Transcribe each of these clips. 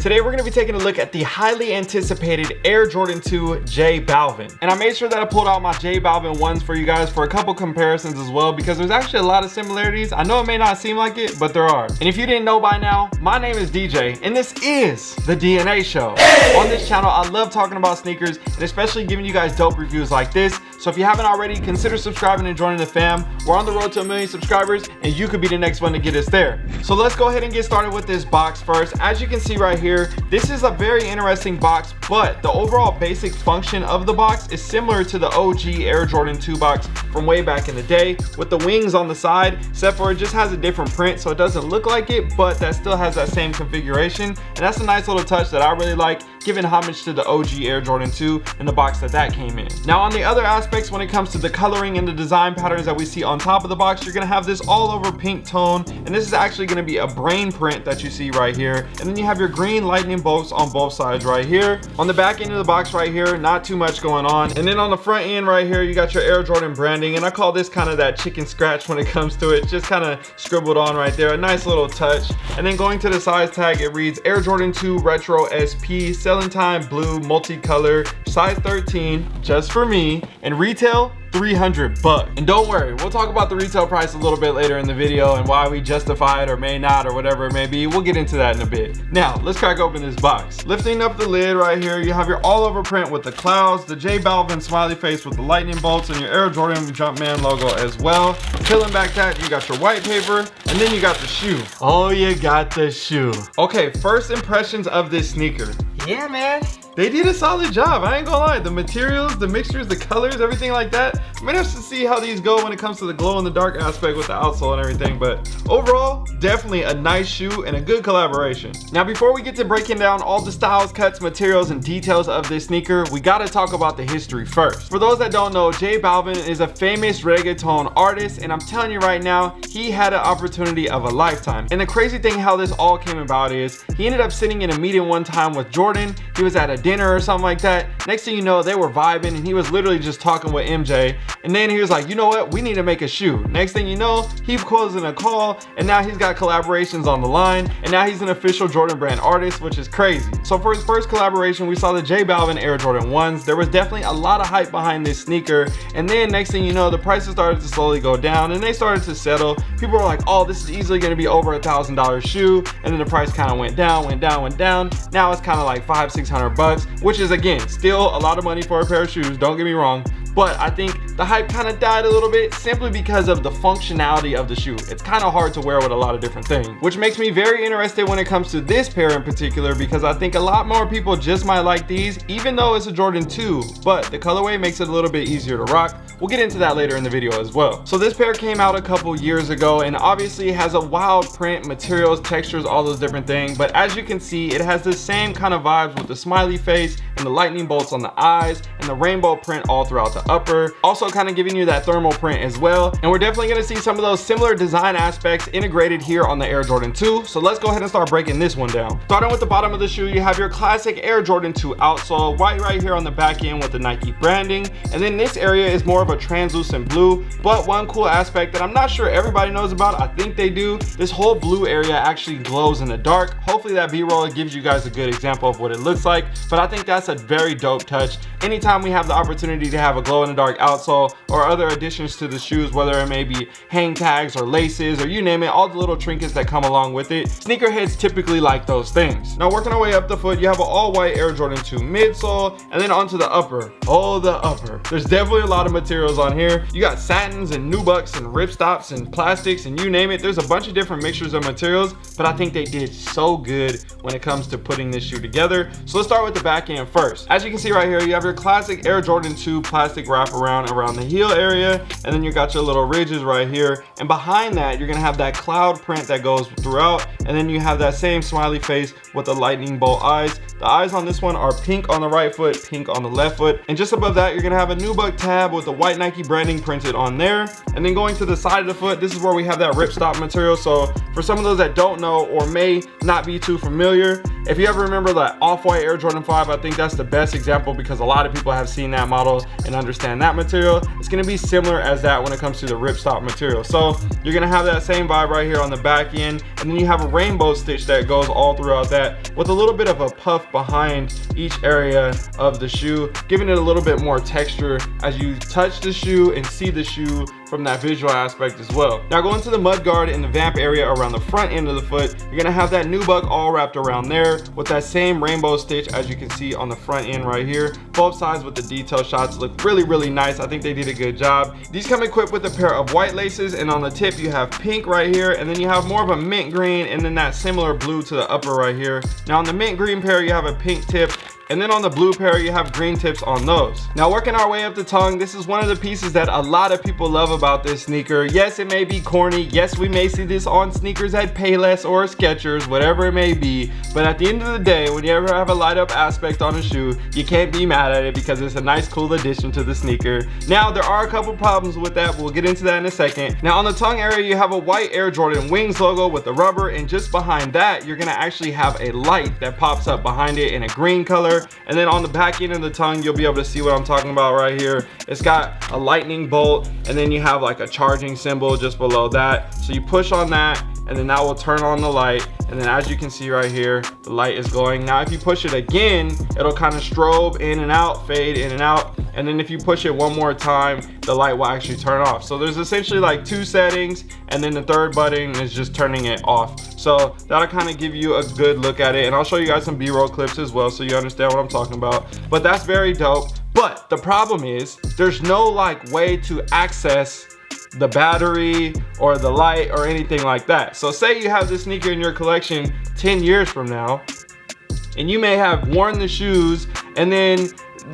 Today we're gonna be taking a look at the highly anticipated Air Jordan 2 J Balvin. And I made sure that I pulled out my J Balvin ones for you guys for a couple comparisons as well because there's actually a lot of similarities. I know it may not seem like it, but there are. And if you didn't know by now, my name is DJ and this is The DNA Show. Hey! On this channel, I love talking about sneakers and especially giving you guys dope reviews like this. So if you haven't already, consider subscribing and joining the fam. We're on the road to a million subscribers and you could be the next one to get us there. So let's go ahead and get started with this box first. As you can see right here, this is a very interesting box, but the overall basic function of the box is similar to the OG Air Jordan 2 box from way back in the day with the wings on the side, except for it just has a different print. So it doesn't look like it, but that still has that same configuration. And that's a nice little touch that I really like, giving homage to the OG Air Jordan 2 and the box that that came in. Now on the other aspects, when it comes to the coloring and the design patterns that we see on top of the box, you're gonna have this all over pink tone. And this is actually gonna be a brain print that you see right here. And then you have your green lightning bolts on both sides right here. On the back end of the box right here, not too much going on. And then on the front end right here, you got your Air Jordan branding. And I call this kind of that chicken scratch when it comes to it. Just kind of scribbled on right there. A nice little touch. And then going to the size tag, it reads Air Jordan 2 Retro SP, Celestine blue, multicolor, size 13, just for me. And retail, 300 bucks. And don't worry, we'll talk about the retail price a little bit later in the video and why we justify it or may not or whatever it may be. We'll get into that in a bit. Now, let's crack open this box. Lifting up the lid right here, you have your all over print with the clouds, the J Balvin smiley face with the lightning bolts and your Air Jordan Jumpman logo as well. Peeling back that, you got your white paper and then you got the shoe. Oh, you got the shoe. Okay, first impressions of this sneaker. Yeah, man they did a solid job. I ain't gonna lie. The materials, the mixtures, the colors, everything like that. I'm interested to see how these go when it comes to the glow in the dark aspect with the outsole and everything. But overall, definitely a nice shoe and a good collaboration. Now, before we get to breaking down all the styles, cuts, materials, and details of this sneaker, we gotta talk about the history first. For those that don't know, J Balvin is a famous reggaeton artist, and I'm telling you right now, he had an opportunity of a lifetime. And the crazy thing how this all came about is, he ended up sitting in a meeting one time with Jordan. He was at a dinner or something like that. Next thing you know, they were vibing and he was literally just talking with MJ. And then he was like, you know what? We need to make a shoe. Next thing you know, he calls in a call and now he's got collaborations on the line. And now he's an official Jordan brand artist, which is crazy. So for his first collaboration, we saw the J Balvin Air Jordan 1s. There was definitely a lot of hype behind this sneaker. And then next thing you know, the prices started to slowly go down and they started to settle. People were like, oh, this is easily gonna be over a thousand dollar shoe. And then the price kind of went down, went down, went down. Now it's kind of like five, 600 bucks, which is again, still a lot of money for a pair of shoes. Don't get me wrong, but I think the hype kind of died a little bit simply because of the functionality of the shoe. It's kind of hard to wear with a lot of different things, which makes me very interested when it comes to this pair in particular because I think a lot more people just might like these, even though it's a Jordan 2, but the colorway makes it a little bit easier to rock. We'll get into that later in the video as well. So this pair came out a couple years ago and obviously has a wild print, materials, textures, all those different things. But as you can see, it has the same kind of vibes with the smiley face and the lightning bolts on the eyes and the rainbow print all throughout the upper. Also kind of giving you that thermal print as well. And we're definitely going to see some of those similar design aspects integrated here on the air jordan 2 so let's go ahead and start breaking this one down. Starting with the bottom of the shoe you have your classic air jordan 2 outsole white right here on the back end with the nike branding. And then this area is more of a translucent blue. But one cool aspect that i'm not sure everybody knows about i think they do this whole blue area actually glows in the dark. Hopefully that b-roll gives you guys a good example of what it looks like. But i think that's a very dope touch. Anytime we have the opportunity to have a glow in the dark outsole or other additions to the shoes whether it may be hang tags or laces or you name it all the little trinkets that come along with it sneakerheads typically like those things. Now working our way up the foot you have an all white air jordan 2 midsole and then onto the upper. Oh the upper. There's definitely a lot of materials on here. You got satins and nubucks and ripstops and plastics and you name it. There's a bunch of different mixtures of materials but i think they did so good when it comes to putting this shoe together. So let's start with the back end first. As you can see right here you have your classic air jordan 2 plastic wrap around around the heel area and then you got your little ridges right here. And behind that you're gonna have that cloud print that goes throughout and then you have that same smiley face with the lightning bolt eyes. The eyes on this one are pink on the right foot pink on the left foot. And just above that you're gonna have a nubuck tab with the white nike branding printed on there. And then going to the side of the foot this is where we have that ripstop material. So for some of those that don't know or may not be too familiar if you ever remember that off-white air jordan 5 i think that's that's the best example because a lot of people have seen that model and understand that material. It's gonna be similar as that when it comes to the ripstop material. So you're gonna have that same vibe right here on the back end. And then you have a rainbow stitch that goes all throughout that with a little bit of a puff behind each area of the shoe, giving it a little bit more texture as you touch the shoe and see the shoe from that visual aspect as well. Now going to the mud guard in the vamp area around the front end of the foot, you're gonna have that nubuck all wrapped around there with that same rainbow stitch as you can see on the front end right here. Both sides with the detail shots look really, really nice. I think they did a good job. These come equipped with a pair of white laces and on the tip you have pink right here and then you have more of a mint green and then that similar blue to the upper right here. Now on the mint green pair you have a pink tip and then on the blue pair, you have green tips on those. Now working our way up the tongue, this is one of the pieces that a lot of people love about this sneaker. Yes, it may be corny. Yes, we may see this on sneakers at Payless or Skechers, whatever it may be. But at the end of the day, when you ever have a light up aspect on a shoe, you can't be mad at it because it's a nice, cool addition to the sneaker. Now, there are a couple problems with that. We'll get into that in a second. Now on the tongue area, you have a white Air Jordan Wings logo with the rubber. And just behind that, you're gonna actually have a light that pops up behind it in a green color and then on the back end of the tongue you'll be able to see what i'm talking about right here. It's got a lightning bolt and then you have like a charging symbol just below that. So you push on that and then that will turn on the light. And then as you can see right here the light is going now if you push it again it'll kind of strobe in and out fade in and out and then if you push it one more time the light will actually turn off. So there's essentially like two settings and then the third button is just turning it off. So that'll kind of give you a good look at it and i'll show you guys some b-roll clips as well so you understand what i'm talking about. But that's very dope. But the problem is there's no like way to access the battery or the light or anything like that. So say you have this sneaker in your collection 10 years from now and you may have worn the shoes and then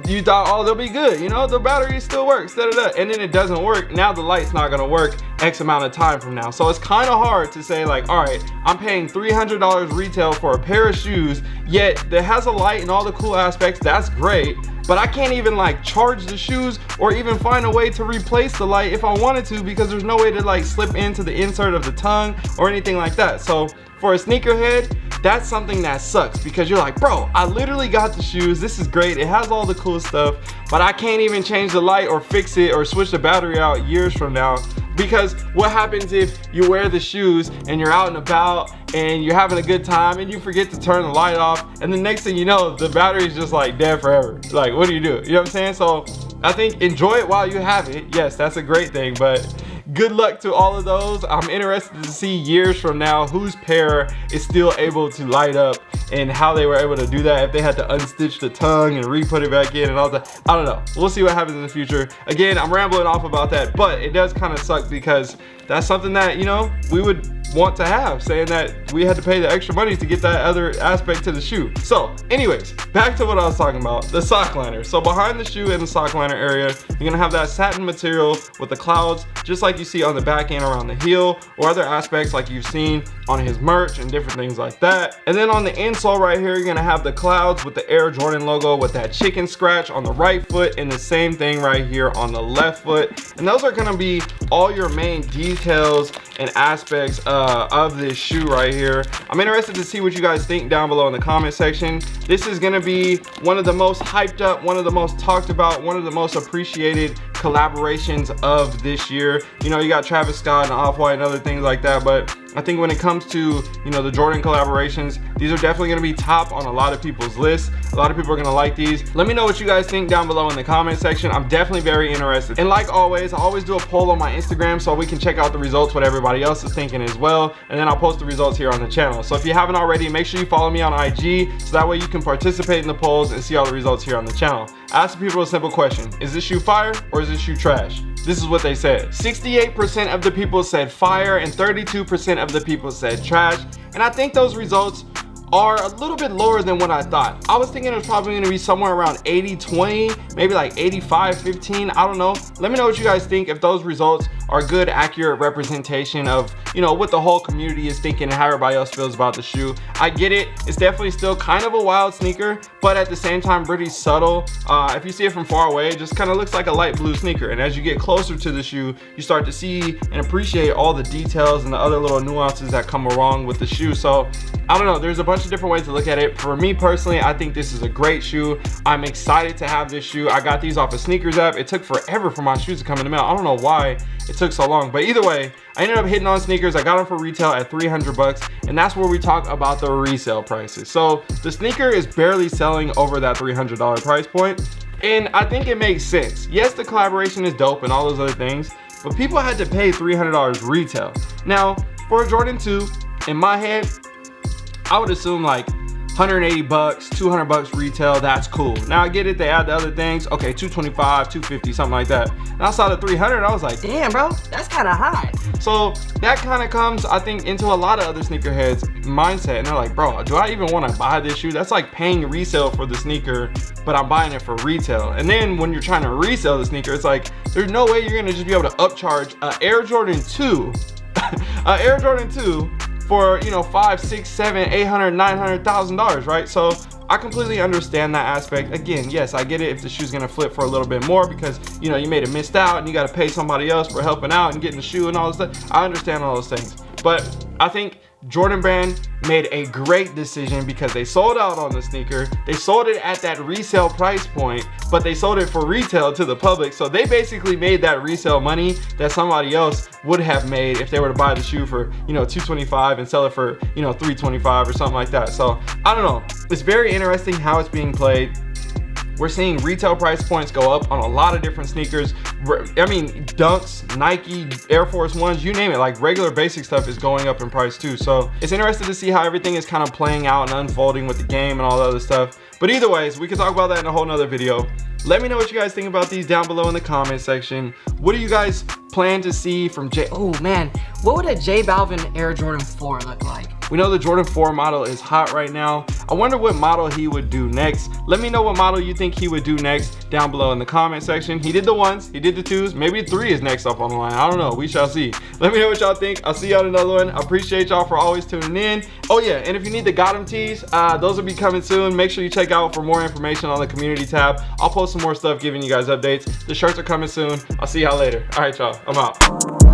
you thought, oh, they'll be good. You know, the battery still works, da, da, da. and then it doesn't work. Now the light's not gonna work X amount of time from now. So it's kind of hard to say like, all right, I'm paying $300 retail for a pair of shoes, yet that has a light and all the cool aspects, that's great but I can't even like charge the shoes or even find a way to replace the light if I wanted to because there's no way to like slip into the insert of the tongue or anything like that. So for a sneakerhead, that's something that sucks because you're like, bro, I literally got the shoes. This is great. It has all the cool stuff, but I can't even change the light or fix it or switch the battery out years from now because what happens if you wear the shoes and you're out and about and you're having a good time and you forget to turn the light off and the next thing you know the battery's just like dead forever? Like what do you do? You know what i'm saying? So i think enjoy it while you have it. Yes that's a great thing but good luck to all of those. I'm interested to see years from now whose pair is still able to light up and how they were able to do that if they had to unstitch the tongue and re-put it back in and all that. I don't know. We'll see what happens in the future. Again i'm rambling off about that but it does kind of suck because that's something that you know we would want to have saying that we had to pay the extra money to get that other aspect to the shoe. So anyways back to what i was talking about the sock liner. So behind the shoe in the sock liner area you're gonna have that satin material with the clouds just like you see on the back end around the heel or other aspects like you've seen on his merch and different things like that. And then on the insole right here you're gonna have the clouds with the air jordan logo with that chicken scratch on the right foot and the same thing right here on the left foot. And those are gonna be all your main details and aspects uh, of this shoe right here. I'm interested to see what you guys think down below in the comment section. This is gonna be one of the most hyped up, one of the most talked about, one of the most appreciated collaborations of this year. You know, you got Travis Scott and Off-White and other things like that, but I think when it comes to, you know, the Jordan collaborations, these are definitely gonna be top on a lot of people's lists. A lot of people are gonna like these. Let me know what you guys think down below in the comment section. I'm definitely very interested. And like always, I always do a poll on my Instagram so we can check out the results, what everybody else is thinking as well. And then I'll post the results here on the channel. So if you haven't already, make sure you follow me on IG so that way you can participate in the polls and see all the results here on the channel. Ask the people a simple question. Is this shoe fire or is this shoe trash? This is what they said. 68% of the people said fire and 32% of the people said trash. And I think those results are a little bit lower than what I thought. I was thinking it was probably gonna be somewhere around 80, 20, maybe like 85, 15, I don't know. Let me know what you guys think if those results are good, accurate representation of, you know, what the whole community is thinking and how everybody else feels about the shoe. I get it, it's definitely still kind of a wild sneaker, but at the same time, pretty subtle. Uh, if you see it from far away, it just kind of looks like a light blue sneaker. And as you get closer to the shoe, you start to see and appreciate all the details and the other little nuances that come along with the shoe. So I don't know, there's a bunch bunch of different ways to look at it. For me personally, I think this is a great shoe. I'm excited to have this shoe. I got these off of SNKRS app. It took forever for my shoes to come in the mail. I don't know why it took so long, but either way, I ended up hitting on SNKRS. I got them for retail at 300 bucks, and that's where we talk about the resale prices. So the sneaker is barely selling over that $300 price point, and I think it makes sense. Yes, the collaboration is dope and all those other things, but people had to pay $300 retail. Now, for a Jordan 2, in my head, I would assume like 180 bucks, 200 bucks retail, that's cool. Now I get it, they add the other things, okay, 225, 250, something like that. And I saw the 300, I was like, damn bro, that's kind of high. So that kind of comes, I think, into a lot of other sneakerheads mindset. And they're like, bro, do I even want to buy this shoe? That's like paying resale for the sneaker, but I'm buying it for retail. And then when you're trying to resell the sneaker, it's like, there's no way you're gonna just be able to upcharge a Air Jordan 2, a Air Jordan 2 for you know five six seven eight hundred nine hundred thousand dollars right? So i completely understand that aspect. Again yes i get it if the shoe's gonna flip for a little bit more because you know you made it missed out and you got to pay somebody else for helping out and getting the shoe and all this stuff. I understand all those things. But i think Jordan Brand made a great decision because they sold out on the sneaker. They sold it at that resale price point, but they sold it for retail to the public. So they basically made that resale money that somebody else would have made if they were to buy the shoe for, you know, 225 and sell it for, you know, 325 or something like that. So I don't know. It's very interesting how it's being played. We're seeing retail price points go up on a lot of different sneakers. I mean, Dunks, Nike, Air Force Ones, you name it, like regular basic stuff is going up in price too. So it's interesting to see how everything is kind of playing out and unfolding with the game and all the other stuff. But either ways, we can talk about that in a whole nother video. Let me know what you guys think about these down below in the comment section. What do you guys plan to see from J? Oh man, what would a J Balvin Air Jordan 4 look like? We know the Jordan 4 model is hot right now. I wonder what model he would do next. Let me know what model you think he would do next down below in the comment section. He did the ones, he did the twos, maybe three is next up on the line. I don't know, we shall see. Let me know what y'all think. I'll see y'all in another one. I appreciate y'all for always tuning in. Oh yeah, and if you need the Got 'em tees, uh, those will be coming soon. Make sure you check out for more information on the community tab. I'll post some more stuff giving you guys updates. The shirts are coming soon. I'll see y'all later. All right, y'all, I'm out.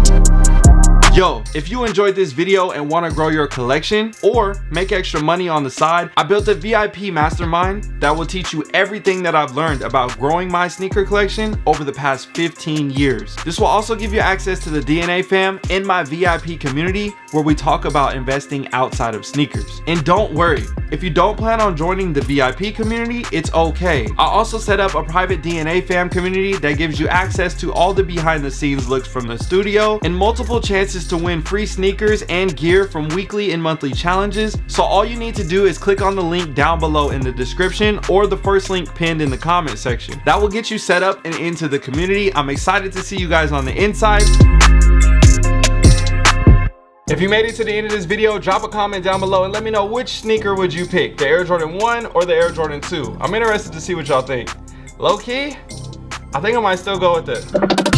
Yo, if you enjoyed this video and want to grow your collection or make extra money on the side, I built a VIP mastermind that will teach you everything that I've learned about growing my sneaker collection over the past 15 years. This will also give you access to the DNA fam in my VIP community where we talk about investing outside of sneakers. And don't worry, if you don't plan on joining the VIP community, it's okay. I also set up a private DNA fam community that gives you access to all the behind the scenes looks from the studio and multiple chances to win free sneakers and gear from weekly and monthly challenges. So all you need to do is click on the link down below in the description or the first link pinned in the comment section. That will get you set up and into the community. I'm excited to see you guys on the inside. If you made it to the end of this video, drop a comment down below and let me know which sneaker would you pick, the Air Jordan 1 or the Air Jordan 2. I'm interested to see what y'all think. Low key, I think I might still go with it.